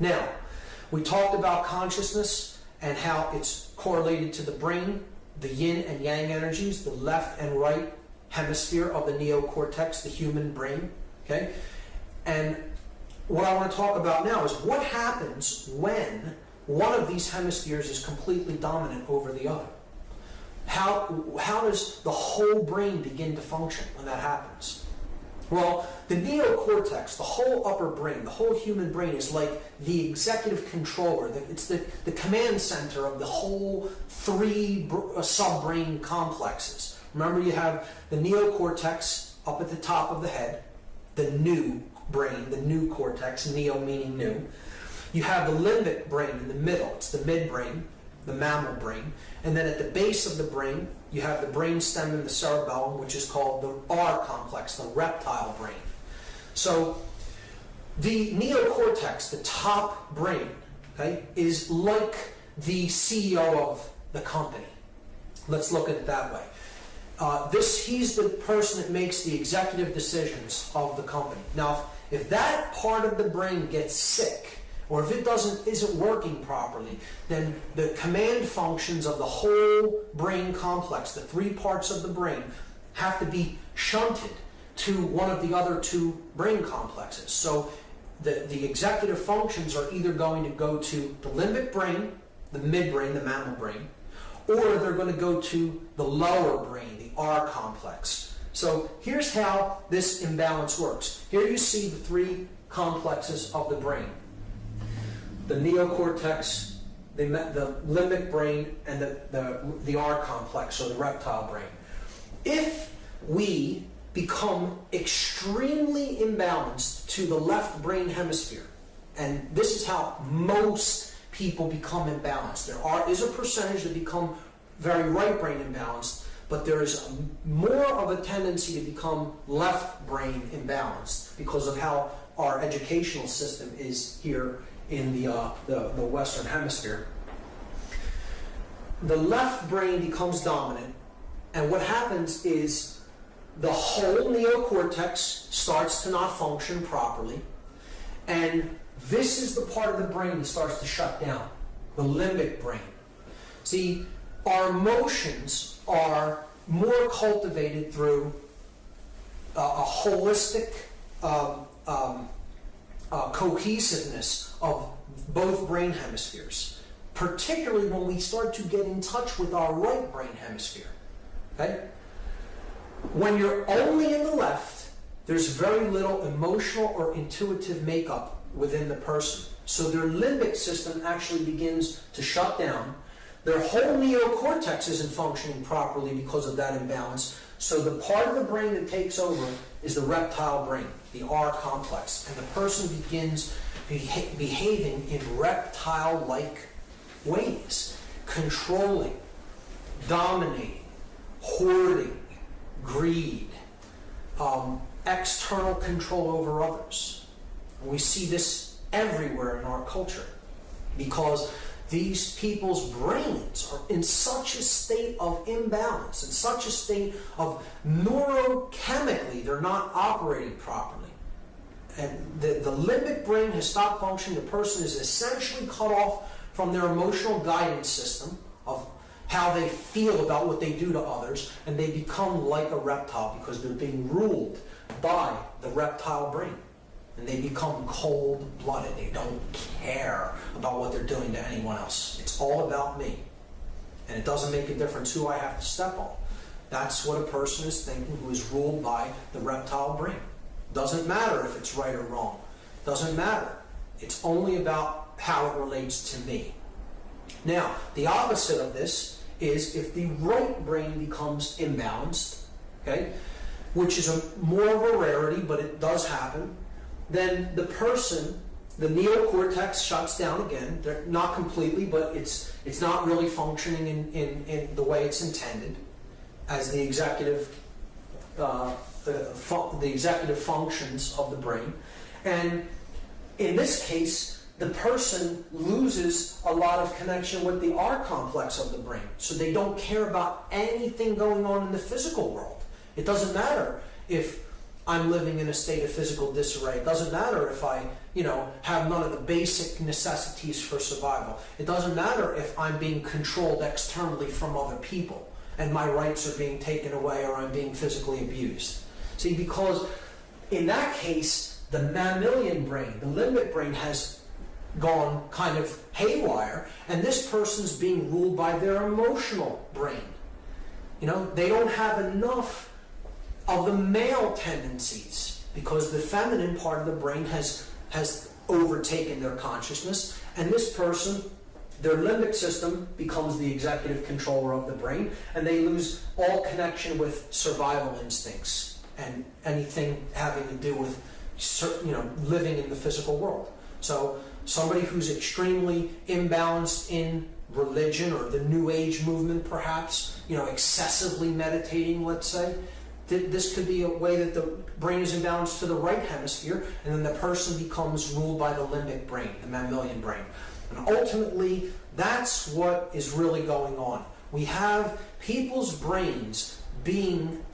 Now, we talked about consciousness and how it's correlated to the brain, the yin and yang energies, the left and right hemisphere of the neocortex, the human brain. Okay? And what I want to talk about now is what happens when one of these hemispheres is completely dominant over the other. How, how does the whole brain begin to function when that happens? Well, the neocortex, the whole upper brain, the whole human brain is like the executive controller. It's the, the command center of the whole three uh, subbrain complexes. Remember you have the neocortex up at the top of the head, the new brain, the new cortex, neo meaning new. You have the limbic brain in the middle, it's the midbrain, the mammal brain. And then at the base of the brain, you have the brain stem and the cerebellum, which is called the R complex, the reptile brain. So the neocortex, the top brain, okay, is like the CEO of the company. Let's look at it that way. Uh, this, he's the person that makes the executive decisions of the company. Now, if that part of the brain gets sick, or if it doesn't isn't working properly, then the command functions of the whole brain complex, the three parts of the brain, have to be shunted to one of the other two brain complexes. So the, the executive functions are either going to go to the limbic brain, the midbrain, the mammal brain, or they're going to go to the lower brain, the R complex. So here's how this imbalance works. Here you see the three complexes of the brain the neocortex, the, the limbic brain, and the, the, the R complex, or the reptile brain. If we become extremely imbalanced to the left brain hemisphere, and this is how most people become imbalanced. There are, is a percentage that become very right brain imbalanced, but there is more of a tendency to become left brain imbalanced because of how our educational system is here in the, uh, the, the Western Hemisphere. The left brain becomes dominant, and what happens is the whole neocortex starts to not function properly, and this is the part of the brain that starts to shut down, the limbic brain. See, our emotions are more cultivated through uh, a holistic um, um, uh, cohesiveness of both brain hemispheres, particularly when we start to get in touch with our right brain hemisphere. Okay? When you're only in the left, there's very little emotional or intuitive makeup within the person. So their limbic system actually begins to shut down. Their whole neocortex isn't functioning properly because of that imbalance. So the part of the brain that takes over is the reptile brain, the R complex. And the person begins beha behaving in reptile-like ways, controlling, dominating, hoarding, greed, um, external control over others. And we see this everywhere in our culture because these people's brains are in such a state of imbalance, in such a state of neurochemically, they're not operating properly. And the, the limbic brain has stopped functioning. The person is essentially cut off from their emotional guidance system of how they feel about what they do to others, and they become like a reptile because they're being ruled by the reptile brain and they become cold-blooded. They don't care about what they're doing to anyone else. It's all about me. And it doesn't make a difference who I have to step on. That's what a person is thinking who is ruled by the reptile brain. Doesn't matter if it's right or wrong. Doesn't matter. It's only about how it relates to me. Now, the opposite of this is if the right brain becomes imbalanced, okay, which is a more of a rarity, but it does happen, then the person, the neocortex shuts down again. They're not completely, but it's it's not really functioning in, in, in the way it's intended as the executive uh, the, the executive functions of the brain. And in this case, the person loses a lot of connection with the R complex of the brain. So they don't care about anything going on in the physical world. It doesn't matter if I'm living in a state of physical disarray. It doesn't matter if I, you know, have none of the basic necessities for survival. It doesn't matter if I'm being controlled externally from other people and my rights are being taken away or I'm being physically abused. See, because in that case, the mammalian brain, the limbic brain, has gone kind of haywire, and this person's being ruled by their emotional brain. You know, they don't have enough of the male tendencies because the feminine part of the brain has has overtaken their consciousness, and this person their limbic system becomes the executive controller of the brain, and they lose all connection with survival instincts and anything having to do with you know living in the physical world. So somebody who's extremely imbalanced in religion or the New Age movement, perhaps you know excessively meditating, let's say. This could be a way that the brain is imbalanced to the right hemisphere, and then the person becomes ruled by the limbic brain, the mammalian brain. And ultimately, that's what is really going on. We have people's brains being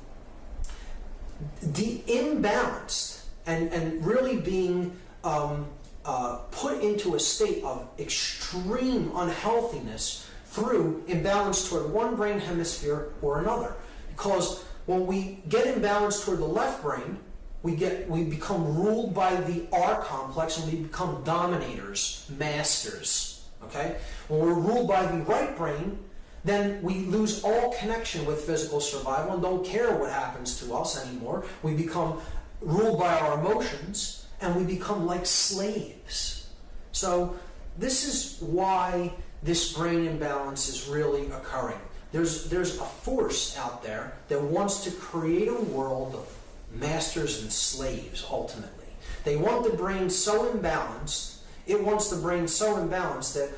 de- imbalanced and, and really being um, uh, put into a state of extreme unhealthiness through imbalance toward one brain hemisphere or another. Because when we get imbalanced toward the left brain, we get we become ruled by the R complex and we become dominators, masters. Okay? When we're ruled by the right brain, then we lose all connection with physical survival and don't care what happens to us anymore. We become ruled by our emotions and we become like slaves. So, this is why this brain imbalance is really occurring. There's, there's a force out there that wants to create a world of masters and slaves, ultimately. They want the brain so imbalanced, it wants the brain so imbalanced that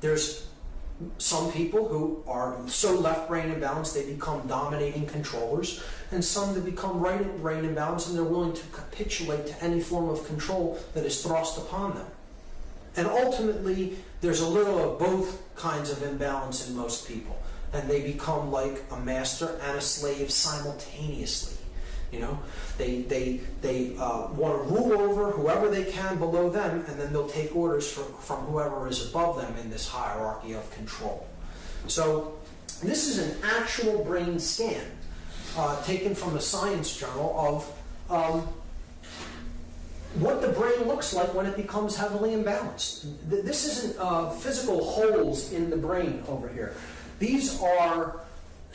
there's some people who are so left brain imbalanced they become dominating controllers, and some that become right brain imbalanced and they're willing to capitulate to any form of control that is thrust upon them. And ultimately, there's a little of both kinds of imbalance in most people, and they become like a master and a slave simultaneously. You know, they they they uh, want to rule over whoever they can below them, and then they'll take orders from from whoever is above them in this hierarchy of control. So this is an actual brain scan uh, taken from a science journal of um, what the brain looks like when it becomes heavily imbalanced. This isn't uh, physical holes in the brain over here. These are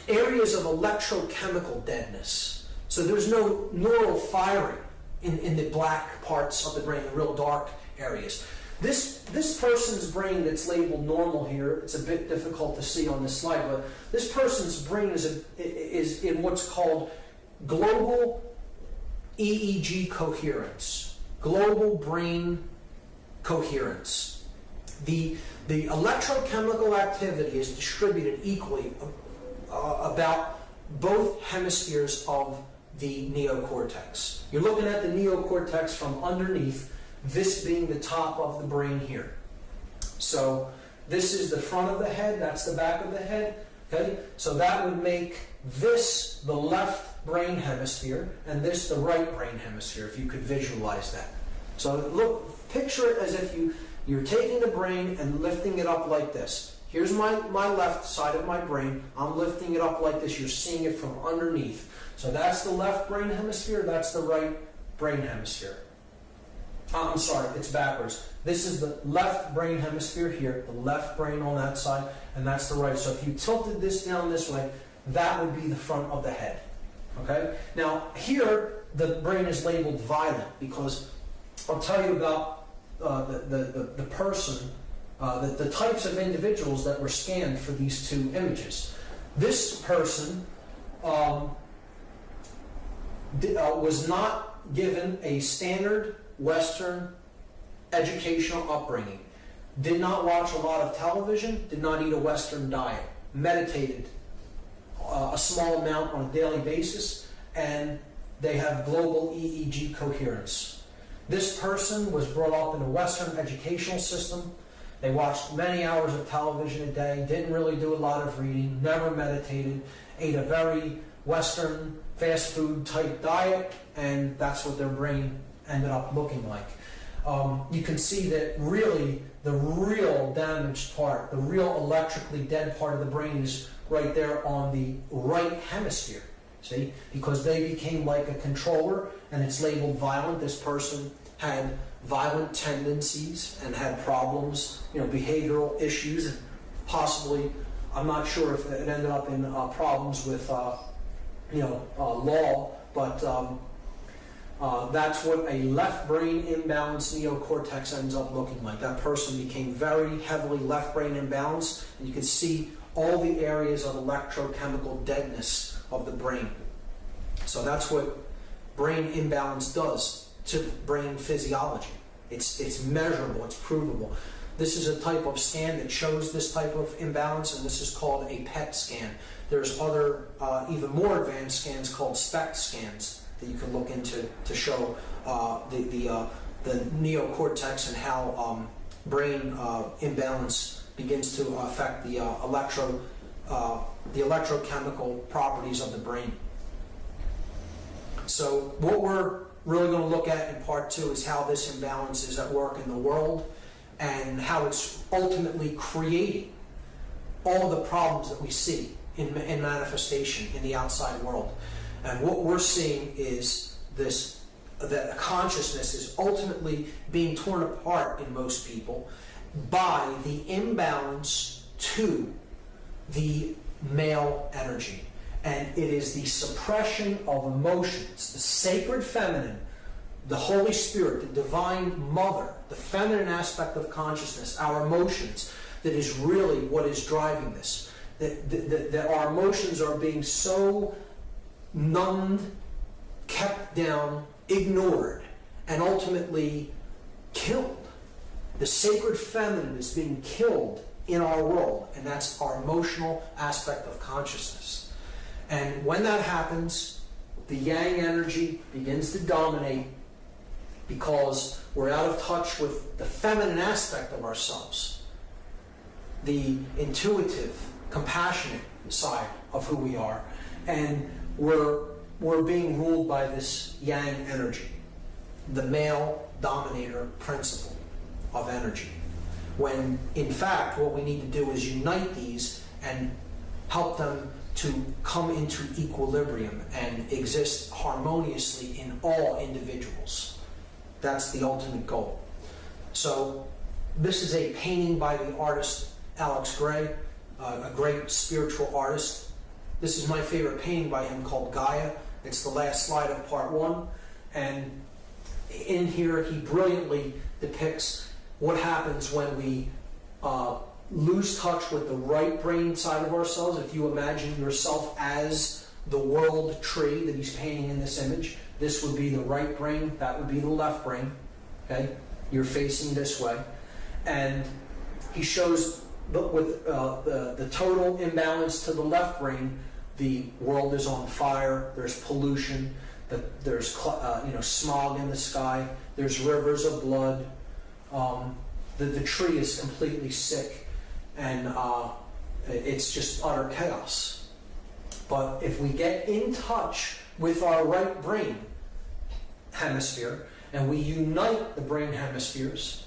areas of electrochemical deadness. So there's no neural firing in, in the black parts of the brain, the real dark areas. This, this person's brain that's labeled normal here, it's a bit difficult to see on this slide, but this person's brain is, a, is in what's called global EEG coherence, global brain coherence. The, the electrochemical activity is distributed equally uh, about both hemispheres of the neocortex. You're looking at the neocortex from underneath, this being the top of the brain here. So this is the front of the head, that's the back of the head. Okay? So that would make this the left brain hemisphere and this the right brain hemisphere, if you could visualize that. So look, picture it as if you, you're taking the brain and lifting it up like this. Here's my, my left side of my brain. I'm lifting it up like this. You're seeing it from underneath. So that's the left brain hemisphere, that's the right brain hemisphere. Uh, I'm sorry, it's backwards. This is the left brain hemisphere here, the left brain on that side, and that's the right. So if you tilted this down this way, that would be the front of the head. Okay? Now, here, the brain is labeled violent because I'll tell you about uh, the, the, the, the, person, uh, the, the types of individuals that were scanned for these two images. This person um, uh, was not given a standard Western educational upbringing, did not watch a lot of television, did not eat a Western diet, meditated uh, a small amount on a daily basis, and they have global EEG coherence. This person was brought up in a Western educational system. They watched many hours of television a day, didn't really do a lot of reading, never meditated, ate a very Western fast food type diet, and that's what their brain ended up looking like. Um, you can see that really the real damaged part, the real electrically dead part of the brain is right there on the right hemisphere. See? Because they became like a controller and it's labeled violent. This person had violent tendencies and had problems, you know, behavioral issues, possibly, I'm not sure if it ended up in uh, problems with, uh, you know, uh, law, but um, uh, that's what a left brain imbalance neocortex ends up looking like. That person became very heavily left brain imbalanced, and you can see all the areas of electrochemical deadness of the brain. So that's what brain imbalance does to brain physiology. It's, it's measurable, it's provable. This is a type of scan that shows this type of imbalance, and this is called a PET scan. There's other, uh, even more advanced scans called SPECT scans that you can look into to show uh, the, the, uh, the neocortex and how um, brain uh, imbalance begins to affect the uh, electro, uh, the electrochemical properties of the brain. So what we're really going to look at in part two is how this imbalance is at work in the world and how it's ultimately creating all the problems that we see in, in manifestation in the outside world. And what we're seeing is this that consciousness is ultimately being torn apart in most people by the imbalance to the male energy. And it is the suppression of emotions, the sacred feminine, the Holy Spirit, the divine mother, the feminine aspect of consciousness, our emotions, that is really what is driving this. That, that, that our emotions are being so numbed, kept down, ignored, and ultimately killed. The sacred feminine is being killed in our world, and that's our emotional aspect of consciousness. And when that happens, the yang energy begins to dominate because we're out of touch with the feminine aspect of ourselves, the intuitive, compassionate side of who we are. And we're, we're being ruled by this yang energy, the male dominator principle of energy. When in fact, what we need to do is unite these and help them to come into equilibrium and exist harmoniously in all individuals. That's the ultimate goal. So, this is a painting by the artist Alex Grey, uh, a great spiritual artist. This is my favorite painting by him called Gaia. It's the last slide of part one. And in here, he brilliantly depicts what happens when we uh, lose touch with the right brain side of ourselves. If you imagine yourself as the world tree that he's painting in this image, this would be the right brain, that would be the left brain. Okay, you're facing this way, and he shows but with uh, the the total imbalance to the left brain. The world is on fire. There's pollution. The, there's uh, you know smog in the sky. There's rivers of blood. Um, the, the tree is completely sick, and uh, it's just utter chaos. But if we get in touch with our right brain hemisphere and we unite the brain hemispheres,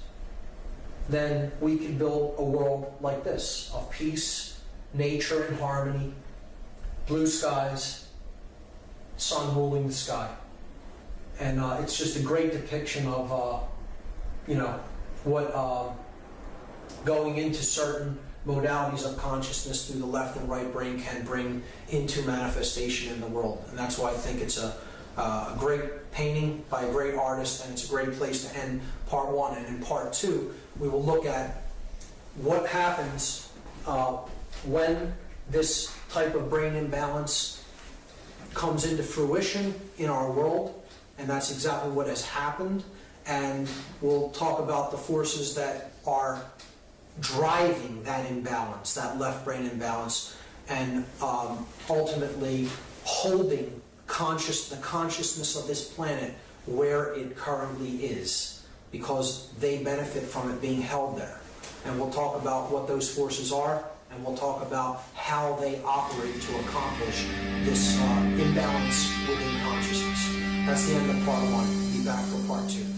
then we can build a world like this of peace, nature and harmony, blue skies, sun ruling the sky. And uh, it's just a great depiction of, uh, you know, what uh, going into certain modalities of consciousness through the left and right brain can bring into manifestation in the world. And that's why I think it's a, uh, a great painting by a great artist, and it's a great place to end part one. And in part two, we will look at what happens uh, when this type of brain imbalance comes into fruition in our world, and that's exactly what has happened. And we'll talk about the forces that are driving that imbalance, that left brain imbalance, and um, ultimately holding conscious the consciousness of this planet where it currently is, because they benefit from it being held there. And we'll talk about what those forces are, and we'll talk about how they operate to accomplish this uh, imbalance within consciousness. That's the end of part one. Be back for part two.